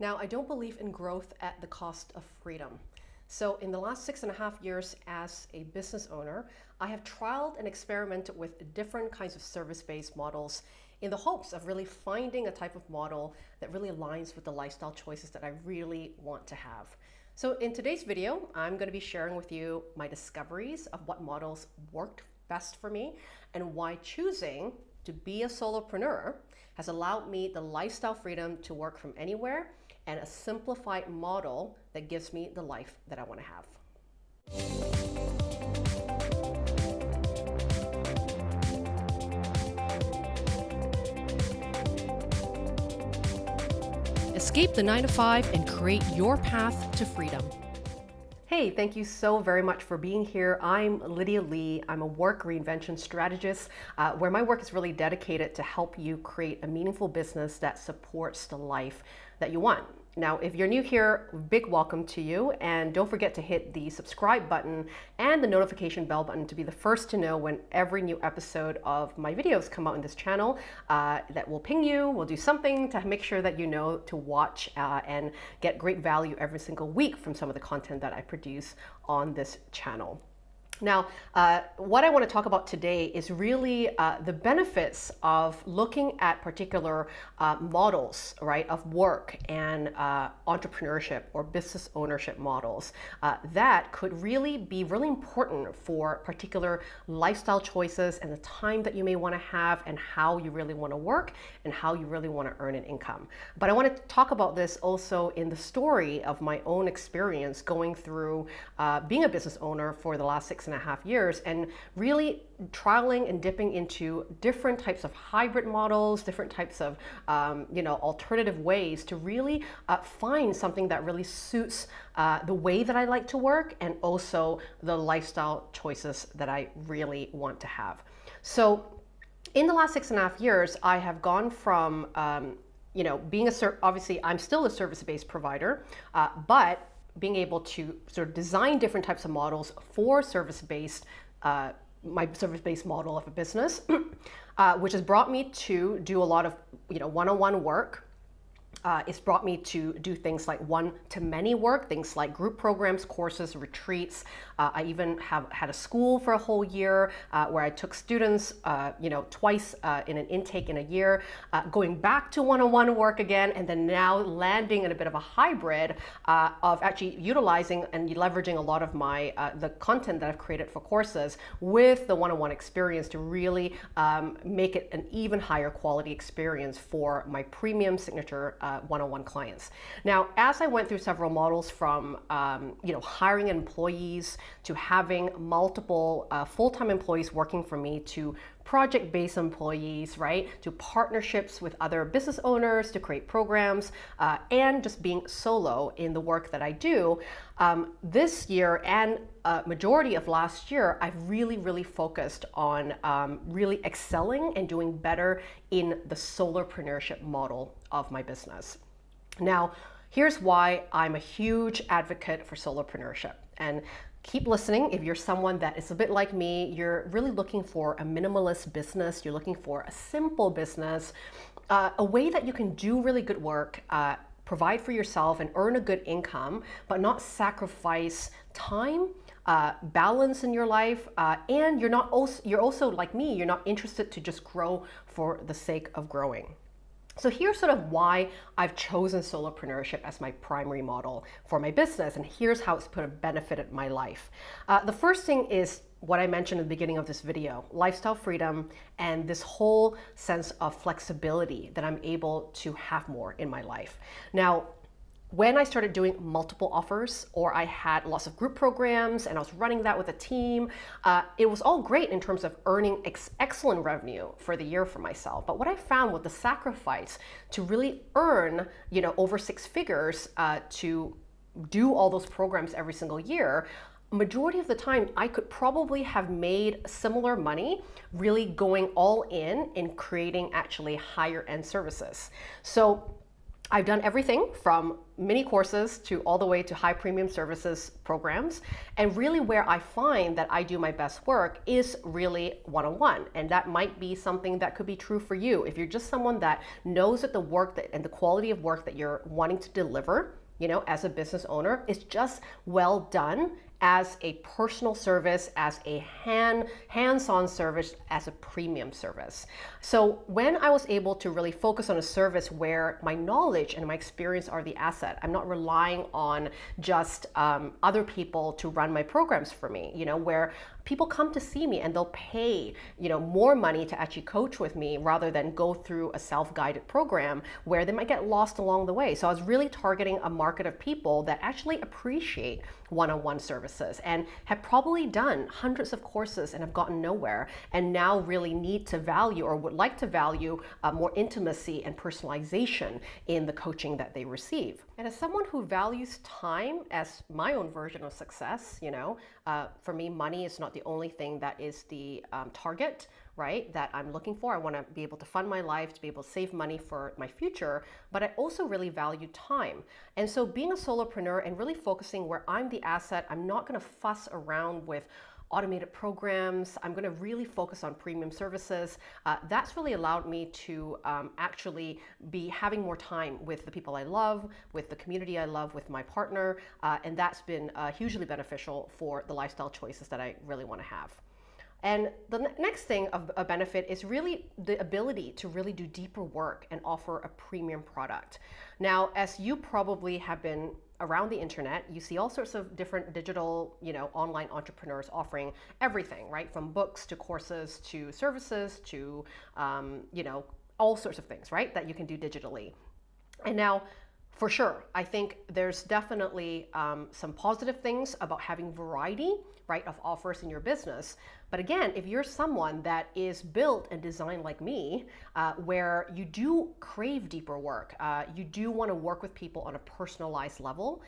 Now, I don't believe in growth at the cost of freedom. So in the last six and a half years as a business owner, I have trialed and experimented with different kinds of service-based models in the hopes of really finding a type of model that really aligns with the lifestyle choices that I really want to have. So in today's video, I'm going to be sharing with you my discoveries of what models worked best for me and why choosing to be a solopreneur has allowed me the lifestyle freedom to work from anywhere and a simplified model that gives me the life that I want to have. Escape the 9 to 5 and create your path to freedom. Hey, thank you so very much for being here. I'm Lydia Lee. I'm a work reinvention strategist uh, where my work is really dedicated to help you create a meaningful business that supports the life that you want. Now, if you're new here, big welcome to you. And don't forget to hit the subscribe button and the notification bell button to be the first to know when every new episode of my videos come out in this channel. Uh, that will ping you, we'll do something to make sure that you know to watch uh, and get great value every single week from some of the content that I produce on this channel. Now, uh, what I want to talk about today is really uh, the benefits of looking at particular uh, models, right, of work and uh, entrepreneurship or business ownership models uh, that could really be really important for particular lifestyle choices and the time that you may want to have and how you really want to work and how you really want to earn an income. But I want to talk about this also in the story of my own experience going through uh, being a business owner for the last six and a half years and really trialing and dipping into different types of hybrid models, different types of um, you know alternative ways to really uh, find something that really suits uh, the way that I like to work and also the lifestyle choices that I really want to have. So in the last six and a half years, I have gone from um, you know, being a obviously I'm still a service-based provider, uh, but being able to sort of design different types of models for service-based, uh, my service-based model of a business, uh, which has brought me to do a lot of you know one-on-one -on -one work uh, it's brought me to do things like one-to-many work, things like group programs, courses, retreats. Uh, I even have had a school for a whole year uh, where I took students, uh, you know, twice uh, in an intake in a year, uh, going back to one-on-one work again, and then now landing in a bit of a hybrid of actually utilizing and leveraging a lot of my the content that I've created for courses with the one-on-one -on -one experience to really um, make it an even higher quality experience for my premium signature one-on-one clients. Now, as I went through several models from um, you know hiring employees to having multiple uh, full-time employees working for me to project-based employees, right, to partnerships with other business owners to create programs, uh, and just being solo in the work that I do. Um, this year and uh, majority of last year, I've really, really focused on um, really excelling and doing better in the solopreneurship model of my business. Now, here's why I'm a huge advocate for solopreneurship. And keep listening. If you're someone that is a bit like me, you're really looking for a minimalist business, you're looking for a simple business, uh, a way that you can do really good work, uh, provide for yourself and earn a good income, but not sacrifice time, uh, balance in your life, uh, and you're not also, you're also like me, you're not interested to just grow for the sake of growing. So here's sort of why I've chosen solopreneurship as my primary model for my business, and here's how it's put a benefited my life. Uh, the first thing is what I mentioned at the beginning of this video, lifestyle freedom and this whole sense of flexibility that I'm able to have more in my life. Now, when I started doing multiple offers or I had lots of group programs and I was running that with a team, uh, it was all great in terms of earning ex excellent revenue for the year for myself. But what I found was the sacrifice to really earn, you know, over six figures uh, to do all those programs every single year, majority of the time I could probably have made similar money really going all in in creating actually higher end services. So I've done everything from mini courses to all the way to high premium services programs. And really, where I find that I do my best work is really one on one. And that might be something that could be true for you. If you're just someone that knows that the work that, and the quality of work that you're wanting to deliver, you know, as a business owner, is just well done as a personal service, as a hand, hands-on service, as a premium service. So when I was able to really focus on a service where my knowledge and my experience are the asset, I'm not relying on just um, other people to run my programs for me, you know, where people come to see me and they'll pay, you know, more money to actually coach with me rather than go through a self-guided program where they might get lost along the way. So I was really targeting a market of people that actually appreciate one-on-one services and have probably done hundreds of courses and have gotten nowhere and now really need to value or would like to value uh, more intimacy and personalization in the coaching that they receive. And as someone who values time as my own version of success, you know, uh, for me, money is not the only thing that is the um, target, right, that I'm looking for. I want to be able to fund my life, to be able to save money for my future, but I also really value time. And so being a solopreneur and really focusing where I'm the asset, I'm not going to fuss around with automated programs. I'm going to really focus on premium services. Uh, that's really allowed me to um, actually be having more time with the people I love, with the community I love, with my partner, uh, and that's been uh, hugely beneficial for the lifestyle choices that I really want to have. And the next thing of a benefit is really the ability to really do deeper work and offer a premium product. Now, as you probably have been around the internet, you see all sorts of different digital, you know, online entrepreneurs offering everything, right? From books to courses to services to, um, you know, all sorts of things, right? That you can do digitally. And now, for sure, I think there's definitely um, some positive things about having variety, right, of offers in your business. But again, if you're someone that is built and designed like me, uh, where you do crave deeper work, uh, you do want to work with people on a personalized level,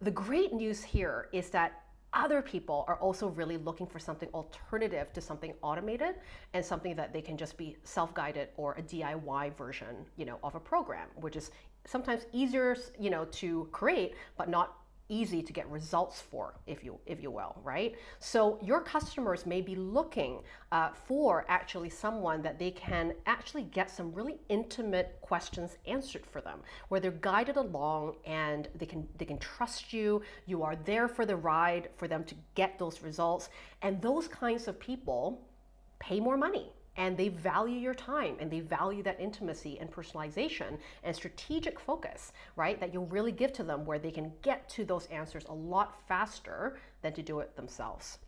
the great news here is that other people are also really looking for something alternative to something automated and something that they can just be self-guided or a DIY version, you know, of a program, which is sometimes easier, you know, to create, but not easy to get results for, if you, if you will, right? So your customers may be looking uh, for actually someone that they can actually get some really intimate questions answered for them, where they're guided along and they can, they can trust you, you are there for the ride for them to get those results. And those kinds of people pay more money and they value your time and they value that intimacy and personalization and strategic focus, right? That you'll really give to them where they can get to those answers a lot faster than to do it themselves.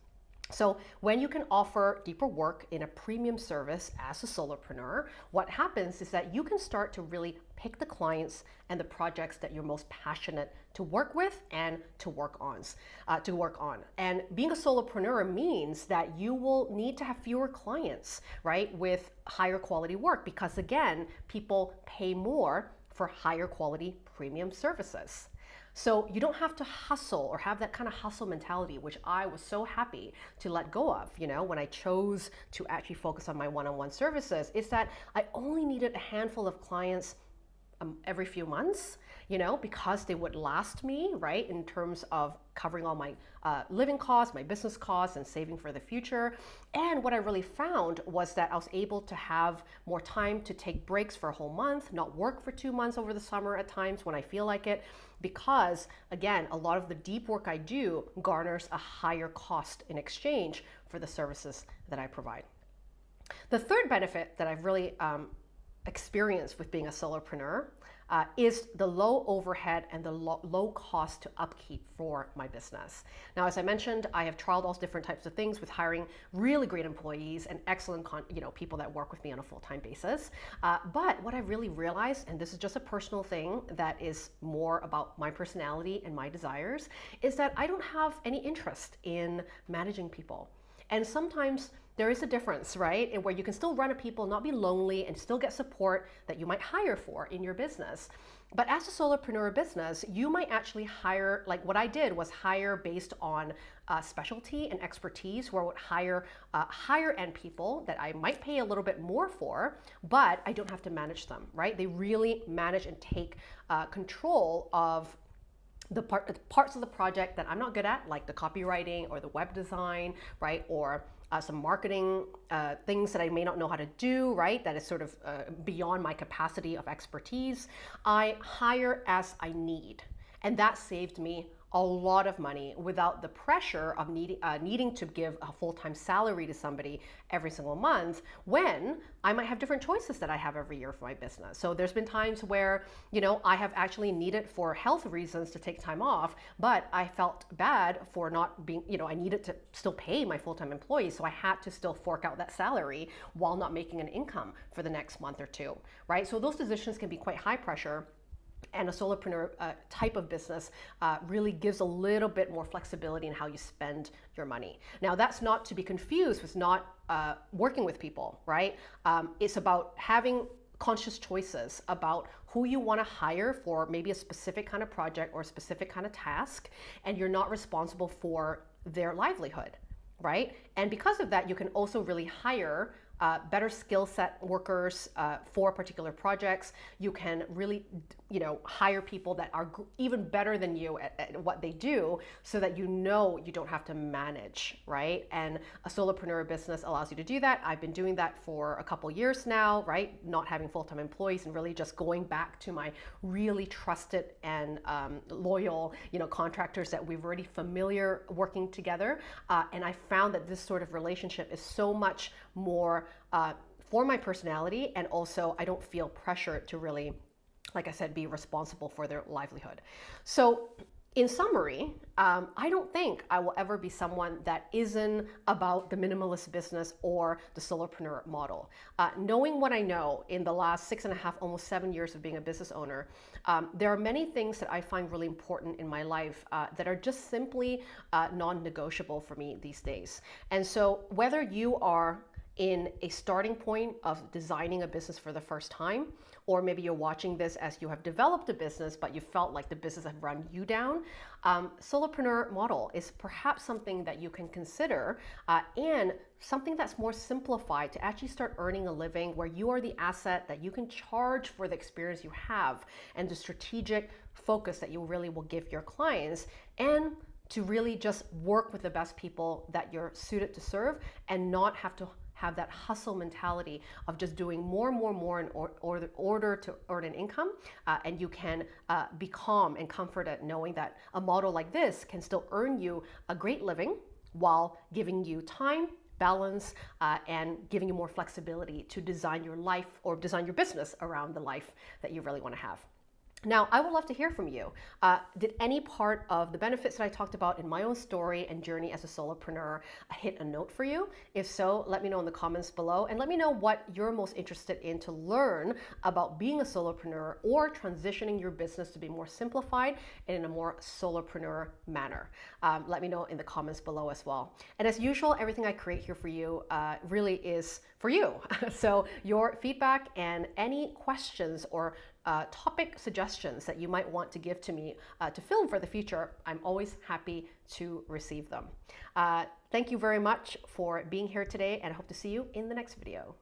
So when you can offer deeper work in a premium service as a solopreneur, what happens is that you can start to really pick the clients and the projects that you're most passionate to work with and to work on. Uh, to work on. And being a solopreneur means that you will need to have fewer clients, right, with higher quality work because again, people pay more for higher quality premium services. So you don't have to hustle or have that kind of hustle mentality, which I was so happy to let go of, you know, when I chose to actually focus on my one-on-one services, is that I only needed a handful of clients um, every few months, you know, because they would last me, right, in terms of covering all my uh, living costs, my business costs, and saving for the future. And what I really found was that I was able to have more time to take breaks for a whole month, not work for two months over the summer at times when I feel like it, because again, a lot of the deep work I do garners a higher cost in exchange for the services that I provide. The third benefit that I've really um, experience with being a solopreneur uh, is the low overhead and the lo low cost to upkeep for my business. Now, as I mentioned, I have trialed all different types of things with hiring really great employees and excellent you know, people that work with me on a full-time basis. Uh, but what I really realized, and this is just a personal thing that is more about my personality and my desires, is that I don't have any interest in managing people. And sometimes there is a difference, right? Where you can still run a people, not be lonely, and still get support that you might hire for in your business. But as a solopreneur business, you might actually hire, like what I did was hire based on uh, specialty and expertise, where I would hire uh, higher end people that I might pay a little bit more for, but I don't have to manage them, right? They really manage and take uh, control of the part, parts of the project that I'm not good at, like the copywriting or the web design, right? Or uh, some marketing uh, things that I may not know how to do, right? That is sort of uh, beyond my capacity of expertise. I hire as I need. And that saved me a lot of money without the pressure of needing, uh, needing to give a full-time salary to somebody every single month when I might have different choices that I have every year for my business. So there's been times where, you know, I have actually needed for health reasons to take time off, but I felt bad for not being, you know, I needed to still pay my full-time employees. So I had to still fork out that salary while not making an income for the next month or two, right? So those decisions can be quite high pressure and a solopreneur uh, type of business uh, really gives a little bit more flexibility in how you spend your money. Now, that's not to be confused with not uh, working with people, right? Um, it's about having conscious choices about who you want to hire for maybe a specific kind of project or a specific kind of task, and you're not responsible for their livelihood, right? And because of that, you can also really hire uh, better skill set workers uh, for particular projects. You can really, you know, hire people that are even better than you at, at, what they do so that you know you don't have to manage, right? And a solopreneur business allows you to do that. I've been doing that for a couple years now, right? Not having full-time employees and really just going back to my really trusted and um, loyal, you know, contractors that we've already familiar working together. Uh, and I found that this sort of relationship is so much more uh, for my personality, and also I don't feel pressure to really, like I said, be responsible for their livelihood. So in summary, um, I don't think I will ever be someone that isn't about the minimalist business or the solopreneur model. Uh, knowing what I know in the last six and a half, almost seven years of being a business owner, um, there are many things that I find really important in my life uh, that are just simply uh, non negotiable for me these days. And so, whether you are in a starting point of designing a business for the first time, or maybe you're watching this as you have developed a business, but you felt like the business have run you down. Um, solopreneur model is perhaps something that you can consider uh, and something that's more simplified to actually start earning a living where you are the asset that you can charge for the experience you have and the strategic focus that you really will give your clients and to really just work with the best people that you're suited to serve and not have to have that hustle mentality of just doing more more more in or, or, order to earn an income. Uh, and you can uh, be calm and comforted knowing that a model like this can still earn you a great living while giving you time balance uh, and giving you more flexibility to design your life or design your business around the life that you really want to have. Now, I would love to hear from you. Uh, did any part of the benefits that I talked about in my own story and journey as a solopreneur hit a note for you? If so, let me know in the comments below and let me know what you're most interested in to learn about being a solopreneur or transitioning your business to be more simplified and in a more solopreneur manner. Um, let me know in the comments below as well. And as usual, everything I create here for you uh, really is for you. so your feedback and any questions or uh, topic suggestions that you might want to give to me uh, to film for the future, I'm always happy to receive them. Uh, thank you very much for being here today and I hope to see you in the next video.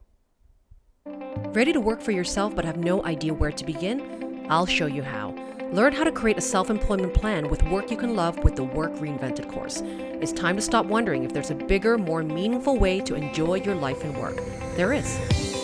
Ready to work for yourself but have no idea where to begin? I'll show you how. Learn how to create a self employment plan with work you can love with the Work Reinvented course. It's time to stop wondering if there's a bigger, more meaningful way to enjoy your life and work. There is.